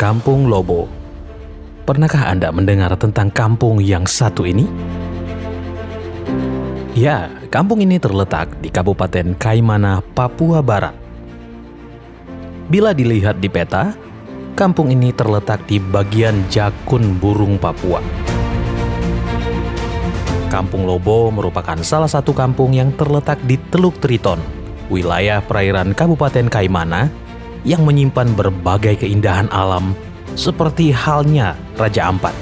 Kampung Lobo. Pernahkah Anda mendengar tentang kampung yang satu ini? Ya, kampung ini terletak di Kabupaten Kaimana, Papua Barat. Bila dilihat di peta, kampung ini terletak di bagian Jakun Burung Papua. Kampung Lobo merupakan salah satu kampung yang terletak di Teluk Triton, wilayah perairan Kabupaten Kaimana yang menyimpan berbagai keindahan alam seperti halnya Raja Ampat.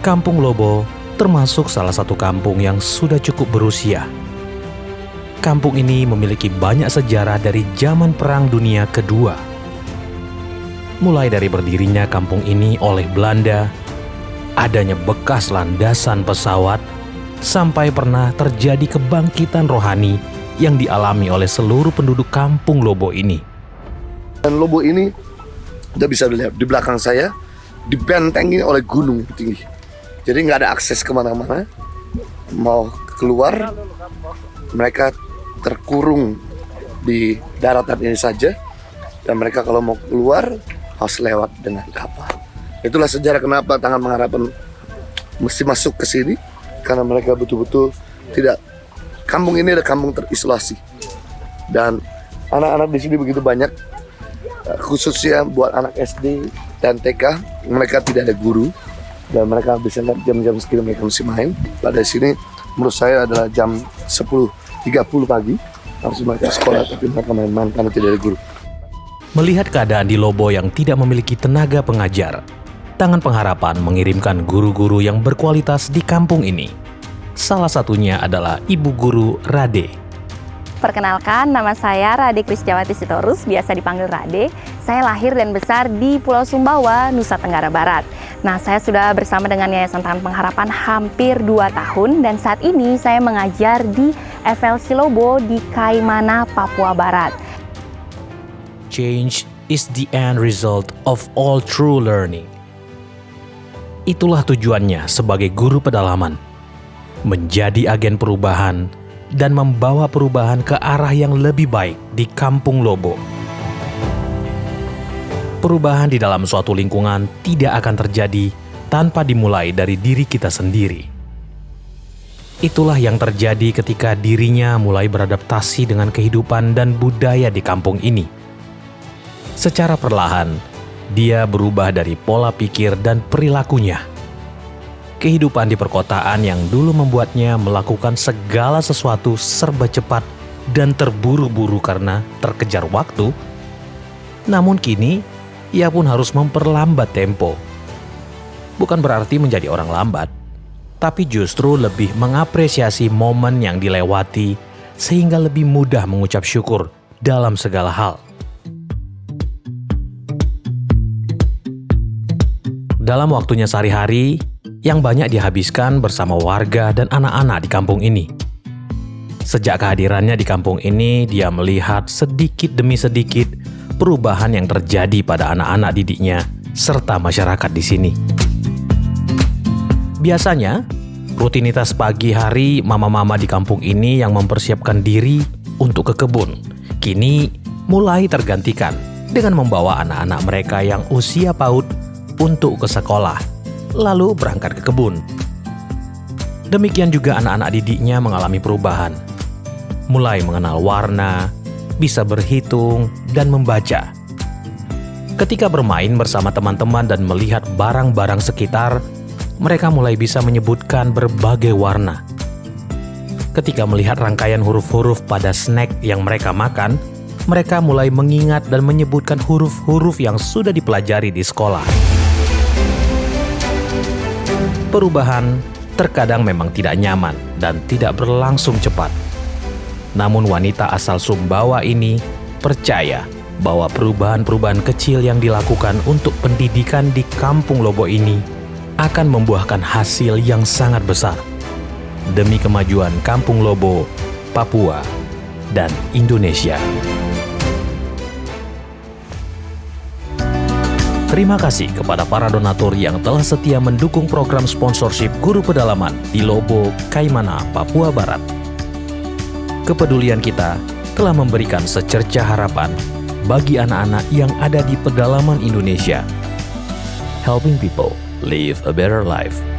Kampung Lobo termasuk salah satu kampung yang sudah cukup berusia. Kampung ini memiliki banyak sejarah dari zaman Perang Dunia Kedua. Mulai dari berdirinya kampung ini oleh Belanda, adanya bekas landasan pesawat, sampai pernah terjadi kebangkitan rohani yang dialami oleh seluruh penduduk kampung Lobo ini. Dan Lobo ini, Anda bisa lihat di belakang saya, dibentengi oleh gunung tinggi. Jadi nggak ada akses ke mana-mana. Mau keluar, mereka terkurung di daratan ini saja. Dan mereka kalau mau keluar, harus lewat dengan kapal. Itulah sejarah kenapa Tangan Pengharapan mesti masuk ke sini. Karena mereka betul-betul tidak kampung ini adalah kampung terisolasi. Dan anak-anak di sini begitu banyak eh, khususnya buat anak SD dan TK mereka tidak ada guru. Dan mereka bisa jam-jam segini mereka mesti main. Pada sini menurut saya adalah jam 10.30 pagi harus mereka sekolah tapi mereka main-main karena tidak ada guru. Melihat keadaan di Lobo yang tidak memiliki tenaga pengajar, Tangan Pengharapan mengirimkan guru-guru yang berkualitas di kampung ini Salah satunya adalah Ibu Guru Rade. Perkenalkan, nama saya Rade Krisjawati Sitorus, biasa dipanggil Rade. Saya lahir dan besar di Pulau Sumbawa, Nusa Tenggara Barat. Nah, saya sudah bersama dengan Yayasan Tangan Pengharapan hampir 2 tahun dan saat ini saya mengajar di FLC Lobo di Kaimana, Papua Barat. Change is the end result of all true learning. Itulah tujuannya sebagai guru pedalaman menjadi agen perubahan dan membawa perubahan ke arah yang lebih baik di Kampung Lobo. Perubahan di dalam suatu lingkungan tidak akan terjadi tanpa dimulai dari diri kita sendiri. Itulah yang terjadi ketika dirinya mulai beradaptasi dengan kehidupan dan budaya di kampung ini. Secara perlahan, dia berubah dari pola pikir dan perilakunya kehidupan di perkotaan yang dulu membuatnya melakukan segala sesuatu serba cepat dan terburu-buru karena terkejar waktu, namun kini ia pun harus memperlambat tempo. Bukan berarti menjadi orang lambat, tapi justru lebih mengapresiasi momen yang dilewati sehingga lebih mudah mengucap syukur dalam segala hal. Dalam waktunya sehari-hari, yang banyak dihabiskan bersama warga dan anak-anak di kampung ini. Sejak kehadirannya di kampung ini, dia melihat sedikit demi sedikit perubahan yang terjadi pada anak-anak didiknya serta masyarakat di sini. Biasanya, rutinitas pagi hari mama-mama di kampung ini yang mempersiapkan diri untuk ke kebun, kini mulai tergantikan dengan membawa anak-anak mereka yang usia PAUD untuk ke sekolah lalu berangkat ke kebun. Demikian juga anak-anak didiknya mengalami perubahan. Mulai mengenal warna, bisa berhitung, dan membaca. Ketika bermain bersama teman-teman dan melihat barang-barang sekitar, mereka mulai bisa menyebutkan berbagai warna. Ketika melihat rangkaian huruf-huruf pada snack yang mereka makan, mereka mulai mengingat dan menyebutkan huruf-huruf yang sudah dipelajari di sekolah. Perubahan terkadang memang tidak nyaman dan tidak berlangsung cepat. Namun wanita asal Sumbawa ini percaya bahwa perubahan-perubahan kecil yang dilakukan untuk pendidikan di kampung Lobo ini akan membuahkan hasil yang sangat besar demi kemajuan kampung Lobo, Papua, dan Indonesia. Terima kasih kepada para donatur yang telah setia mendukung program sponsorship Guru Pedalaman di Lobo, Kaimana, Papua Barat. Kepedulian kita telah memberikan secerca harapan bagi anak-anak yang ada di pedalaman Indonesia. Helping people live a better life.